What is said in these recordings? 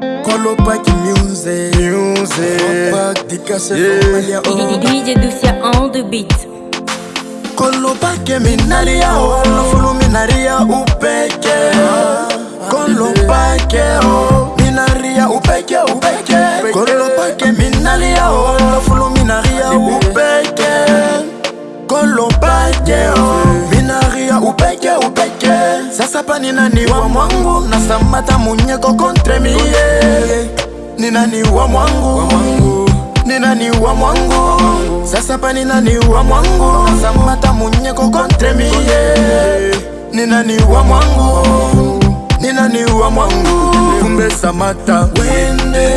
kolopaki music Music. Dikase Yeah. oh. DJ Ducia on the beat. kolopake minaria o lofulu minaria upeke kolopake o minaria upeke upeke kolopake minaria o lofulu minaria upeke kolopake o minaria upeke upeke sasa pa ninani wa mwangu? Nasamata munyeko kontre mie Ni nani wa mwangu? Ninani wa mwangu? Sasa pa ninani wa mwangu? Nasamata munyeko kontre mie Ni nani wa mwangu? Ninani wa mwangu? Kumbe samata wende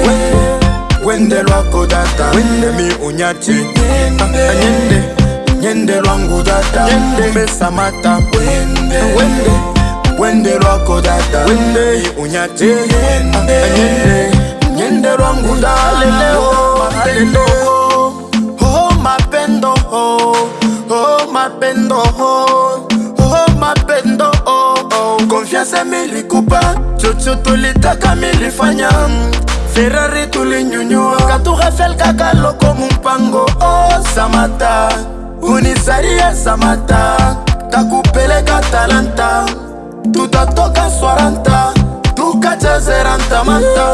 wende lwako data wende mi unyati anyende nyende lwangu data kumbe samata wende wende data wende mi unyati anyende. nyende lwangu daleleo malelo oh mapendo oh oh mapendo oh oh mapendo oh confiance milikupa chocho tulitaka milifanya ferrari tulinyunyua katurafel kaka loko mumpango. Oh samata unisaria samata takupeleka talanta Nunca toca suaranta Nunca jazeranta manta.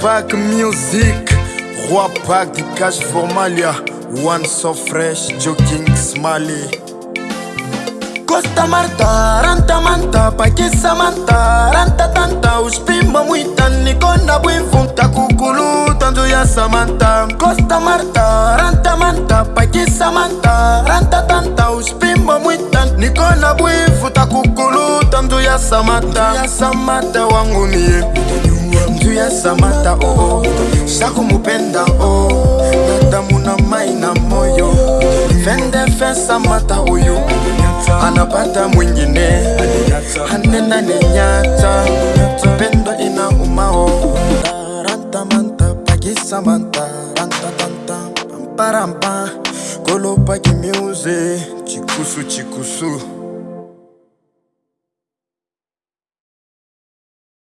Pack Music Rua Pack de Cash Formalia ah. One so fresh, joking smiley. Costa Marta, ranta manta, pa que samanta Ranta tanta, os pimba muita, nicona Buifunta, Cuculu, tanto ya samanta Costa Marta, ranta manta, pa que samanta Ranta tanta, os pimba muita, nicona Buifunta, Cuculu, tanto ya Samanta. Ya Samata wangu niye, mtu ya Samata, oh oh, Shaku mupenda, oh, Nadamu na mai na moyo, Fende fe Samata uyu, anapata mwingine. Hanena ni nyata. Pendo ina umao rantamanta pakisamanta rantatanta pamparampa kolopaki miuze chikusu chikusu